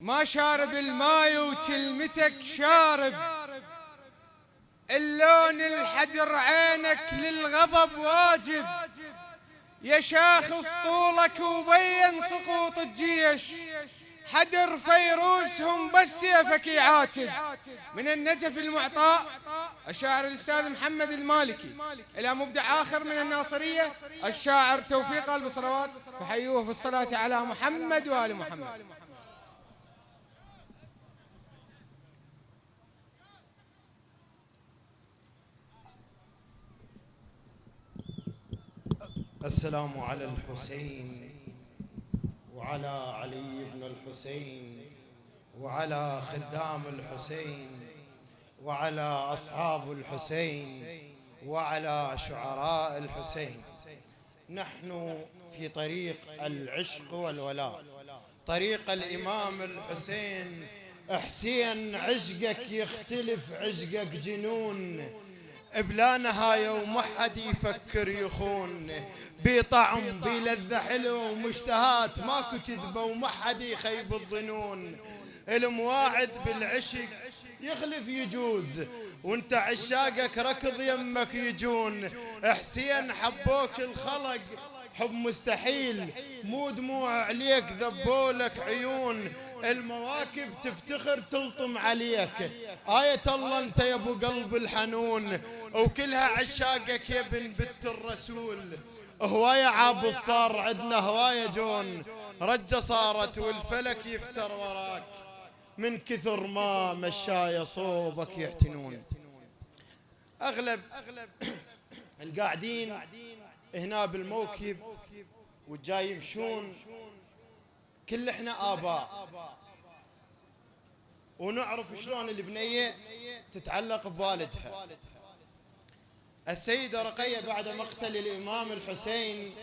ما شارب الماي وكلمتك شارب. اللون الحدر عينك للغضب واجب. يا شاخص طولك وبين سقوط الجيش. حدر فيروسهم بس سيفك يعاتب من النجف المعطاء الشاعر الأستاذ محمد المالكي. إلى مبدع آخر من الناصرية الشاعر توفيق البصروات فحيوه بالصلاة على محمد وآل محمد. السلام على الحسين وعلى علي بن الحسين وعلى خدام الحسين وعلى أصحاب الحسين وعلى شعراء الحسين. نحن في طريق العشق والولاء. طريق الإمام الحسين. حسين عشقك يختلف عشقك جنون. بلا نهاية وما حد يفكر يخون بطعم بلذة حلو ومشتهات ماكو كذبة وما حد يخيب الظنون. المواعد بالعشق يخلف يجوز. وانت عشاقك ركض يمك يجون. حسين حبوك الخلق حب مستحيل. مو دموع عليك ذبولك عيون. المواكب تفتخر تلطم عليك. آية الله أنت يا أبو قلب الحنون. وكلها عشاقك يا ابن بنت الرسول. هواية عاب صار عندنا هواية جون. رجة صارت والفلك يفتر وراك. من كثر ما مشاية صوبك يعتنون. أغلب القاعدين هنا بالموكب والجاي يمشون. كل إحنا آباء. ونعرف شلون البنية تتعلق بوالدها. السيدة رقية بعد مقتل الإمام الحسين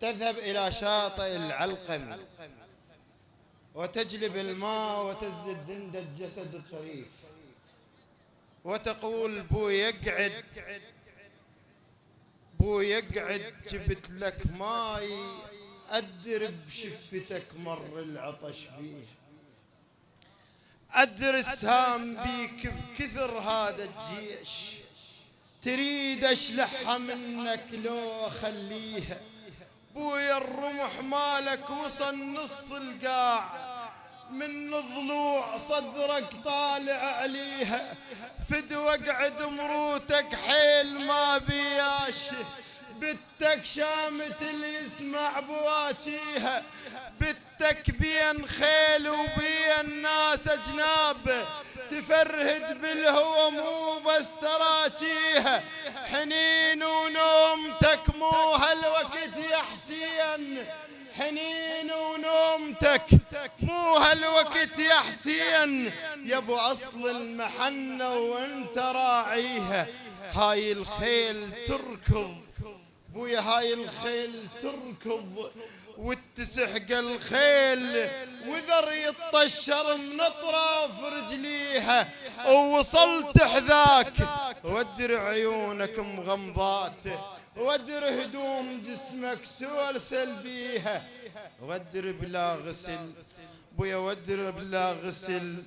تذهب إلى شاطئ العلقم وتجلب الماء وتزد دندة جسد الشريف. وتقول بو يقعد بو يقعد جبت لك ماي أدر بشفتك مر العطش بيه. أدر السام بيك بكثر هذا الجيش. تريد أشلحها منك لو اخليها بويا الرمح مالك وصل نص القاع. من ضلوع صدرك طالع عليها. فد وقعد مروتك حيل ما بياش. بتك شامت اللي يسمع بواجيها بتك بين خيل وبين ناس أجناب. تفرهد بالهوى مو بس تراجيها حنين ونومتك مو هالوقت يا حسين. حنين ونومتك مو هالوقت يا حسين. يا أبو أصل المحنة وأنت راعيها. هاي الخيل تركض. بويا هاي الخيل تركض وتسحق الخيل وذر يطشر من اطراف رجليها ووصلت حذاك. ودر عيونك مغمضات ودر هدوم جسمك سوالسل بيها ودر بلا غسل بويا ودر بلا غسل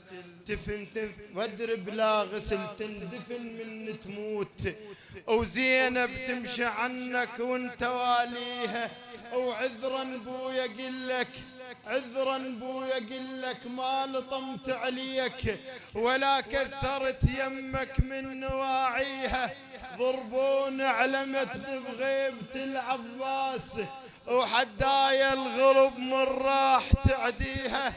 تفن تف ودر بلا غسل تندفن من تموت. وزينب تمشي عنك وانت واليها وعذرا بويا قلك عذرا بويا قلك ما لطمت عليك. ولا كثرت يمك من نواعيها. ضربون علمت بغيبة العباس وحدايا الغرب من راح تعديها.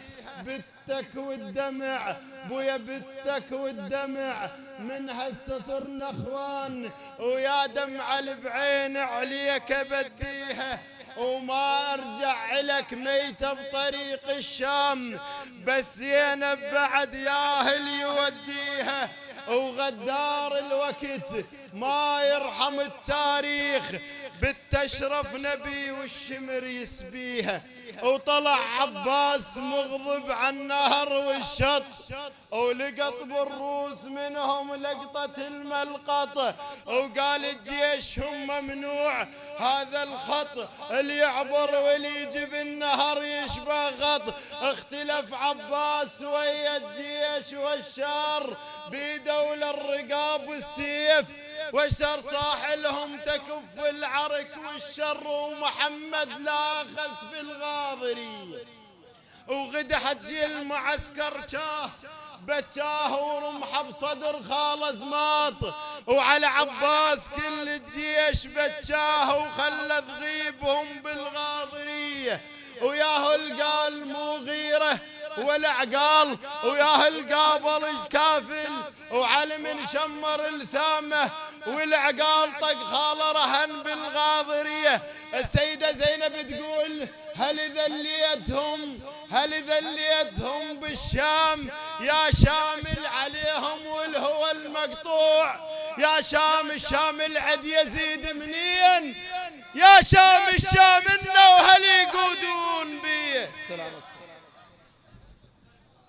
بتك والدمع بويا بتك والدمع من هسه صرنا إخوان ويا دمع بعين عليك بديها. وما أرجع لك ميتة بطريق الشام بس زينب بعد ياهل يوديها وغدار الوقت ما يرحم التاريخ. بت اشرف نبي والشمر يسبيها. وطلع عباس مغضب عن النهر والشط ولقط بالروس منهم لقطة الملقطة وقال الجيش هم ممنوع هذا الخط اللي يعبر واللي يجي بالنهر يشبه غط. اختلف عباس ويا الجيش والشار بيدوا الرقاب والسيف والشر صاحلهم تكف العرك والشر ومحمد لا خس في الغاضري. وغدا حجي المعسكر شاه بتشاه ورمحة بصدر خاله زماط وعلى عباس كل الجيش بتشاه وخلى ذغيبهم بالغاضريه وياه القال مو غيره والعقال وياه القابل الكافل وعلم شمر الثامه والعقال طق خاله رهن بالغاضرية. السيدة زينب تقول هل ذليتهم هل ذليتهم بالشام؟ يا شامل عليهم والهوى المقطوع يا شام الشام العد يزيد منين؟ يا شام الشام إنه وهل يقودون بيه سلامك.